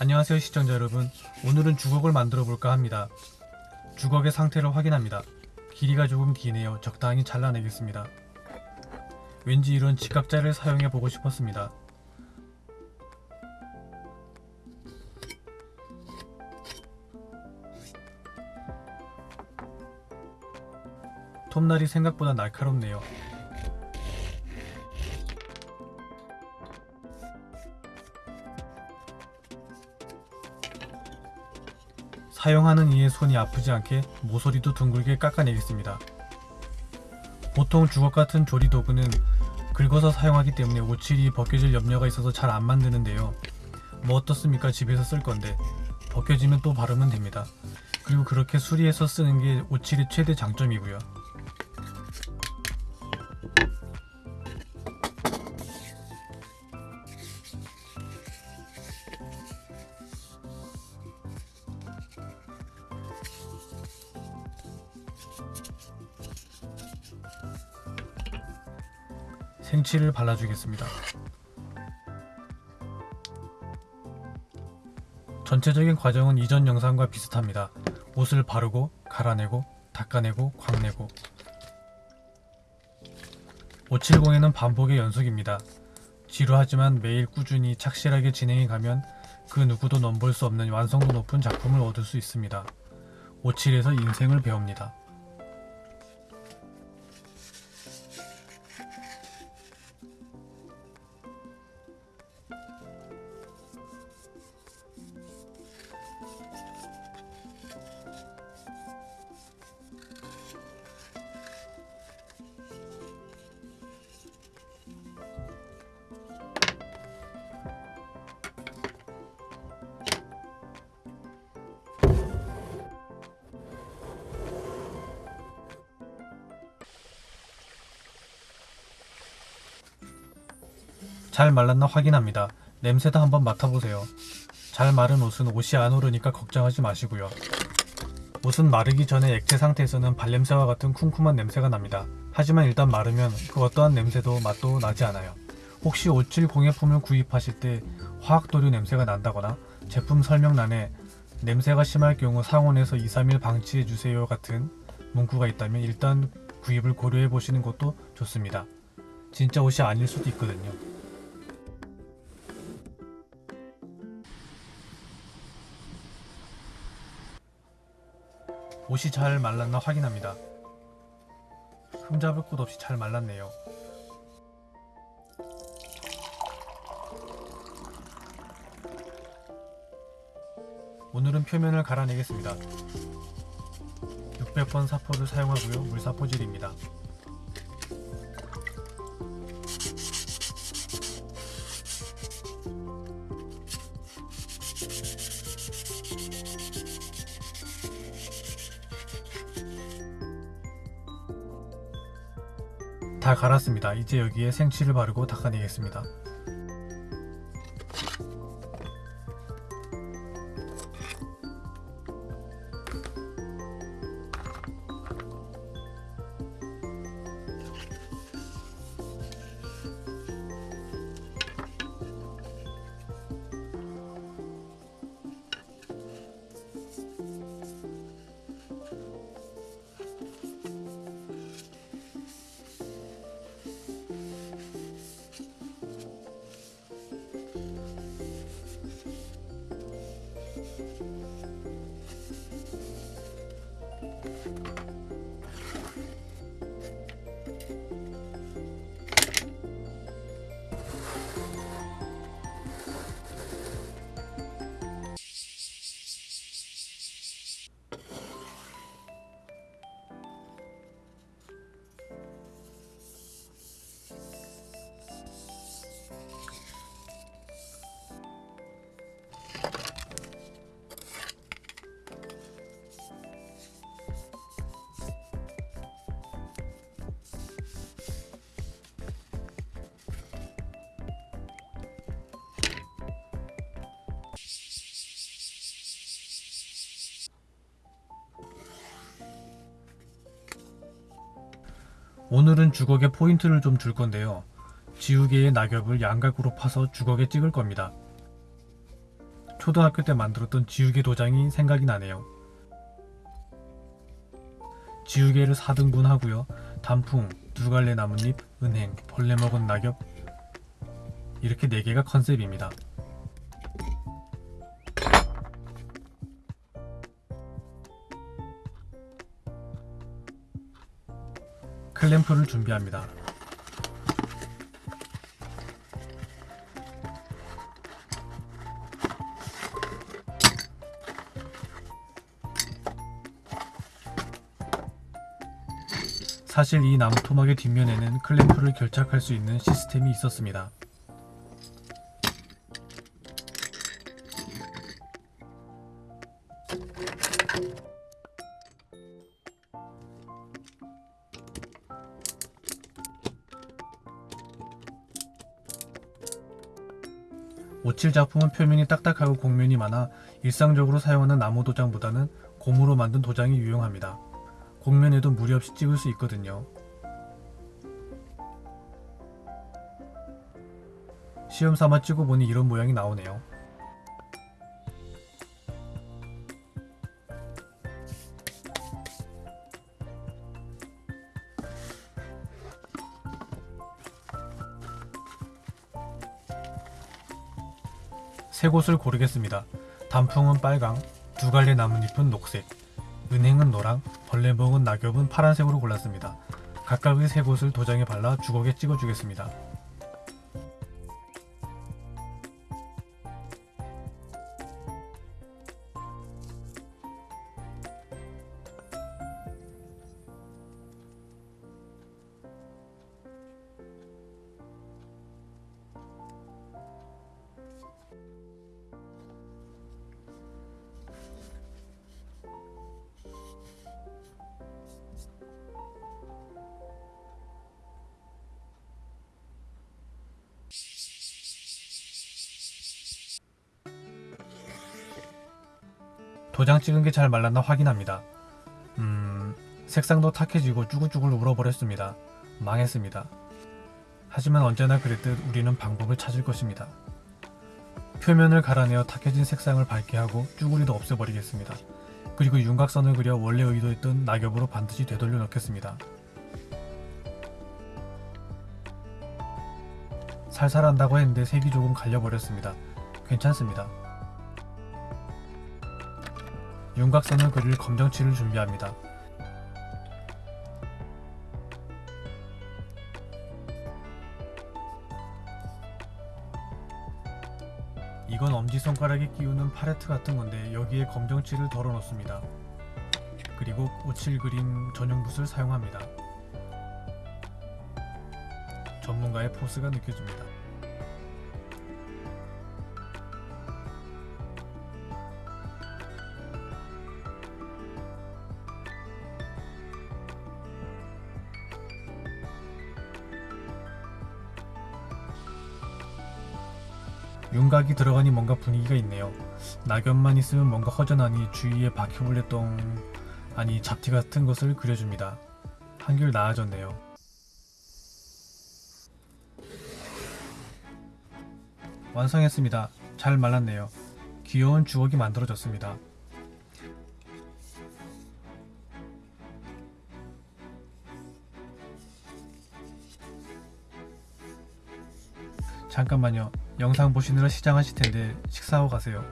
안녕하세요 시청자 여러분. 오늘은 주걱을 만들어 볼까 합니다. 주걱의 상태를 확인합니다. 길이가 조금 기네요. 적당히 잘라내겠습니다. 왠지 이런 직각자를 사용해 보고 싶었습니다. 톱날이 생각보다 날카롭네요 사용하는 이의 손이 아프지 않게 모서리도 둥글게 깎아내겠습니다. 보통 주걱 같은 조리 도구는 긁어서 사용하기 때문에 오칠이 벗겨질 염려가 있어서 잘 안 만드는데요. 뭐 어떻습니까 집에서 쓸 건데 벗겨지면 또 바르면 됩니다. 그리고 그렇게 수리해서 쓰는 게 오칠의 최대 장점이고요. 생치를 발라주겠습니다. 전체적인 과정은 이전 영상과 비슷합니다. 옷을 바르고 갈아내고 닦아내고 광내고 570에는 반복의 연속입니다. 지루하지만 매일 꾸준히 착실하게 진행해 가면 그 누구도 넘볼 수 없는 완성도 높은 작품을 얻을 수 있습니다. 57에서 인생을 배웁니다. 잘 말랐나 확인합니다. 냄새도 한번 맡아보세요. 잘 마른 옷은 옷이 안 오르니까 걱정하지 마시고요. 옷은 마르기 전에 액체 상태에서는 발냄새와 같은 쿰쿰한 냄새가 납니다. 하지만 일단 마르면 그 어떠한 냄새도 맛도 나지 않아요. 혹시 57 공예품을 구입하실 때 화학도료 냄새가 난다거나 제품 설명란에 냄새가 심할 경우 상온에서 2, 3일 방치해주세요 같은 문구가 있다면 일단 구입을 고려해 보시는 것도 좋습니다. 진짜 옷이 아닐 수도 있거든요. 옷이 잘 말랐나 확인합니다. 흠잡을 곳 없이 잘 말랐네요. 오늘은 표면을 갈아내겠습니다. 600번 사포를 사용하고요. 물사포질입니다. 다 갈았습니다. 이제 여기에 생치를 바르고 닦아내겠습니다. 오늘은 주걱에 포인트를 좀 줄 건데요. 지우개의 낙엽을 양각으로 파서 주걱에 찍을 겁니다. 초등학교 때 만들었던 지우개 도장이 생각이 나네요. 지우개를 4등분 하고요. 단풍, 두 갈래 나뭇잎, 은행, 벌레 먹은 낙엽 이렇게 4개가 컨셉입니다. 클램프를 준비합니다. 사실 이 나무 토막의 뒷면에는 클램프를 결착할 수 있는 시스템이 있었습니다. 오칠 작품은 표면이 딱딱하고 곡면이 많아 일상적으로 사용하는 나무 도장보다는 고무로 만든 도장이 유용합니다. 곡면에도 무리 없이 찍을 수 있거든요. 시험 삼아 찍어보니 이런 모양이 나오네요. 세 곳을 고르겠습니다. 단풍은 빨강, 두 갈래 나뭇잎은 녹색, 은행은 노랑, 벌레 먹은 낙엽은 파란색으로 골랐습니다. 각각의 세 곳을 도장에 발라 주걱에 찍어주겠습니다. 도장 찍은 게 잘 말랐나 확인합니다. 음, 색상도 탁해지고 쭈글쭈글 울어버렸습니다. 망했습니다. 하지만 언제나 그랬듯 우리는 방법을 찾을 것입니다. 표면을 갈아내어 탁해진 색상을 밝게 하고 쭈구리도 없애버리겠습니다. 그리고 윤곽선을 그려 원래 의도했던 낙엽으로 반드시 되돌려 넣겠습니다. 살살한다고 했는데 색이 조금 갈려버렸습니다. 괜찮습니다. 윤곽선을 그릴 검정칠을 준비합니다. 이건 엄지손가락에 끼우는 팔레트 같은 건데 여기에 검정칠을 덜어 놓습니다. 그리고 오칠 그림 전용 붓을 사용합니다. 전문가의 포스가 느껴집니다. 윤곽이 들어가니 뭔가 분위기가 있네요. 낙엽만 있으면 뭔가 허전하니 주위에 바퀴벌레 똥 아니 잡티 같은 것을 그려줍니다. 한결 나아졌네요. 완성했습니다. 잘 말랐네요. 귀여운 주걱이 만들어졌습니다. 잠깐만요. 영상 보시느라 시장하실 텐데 식사하고 가세요.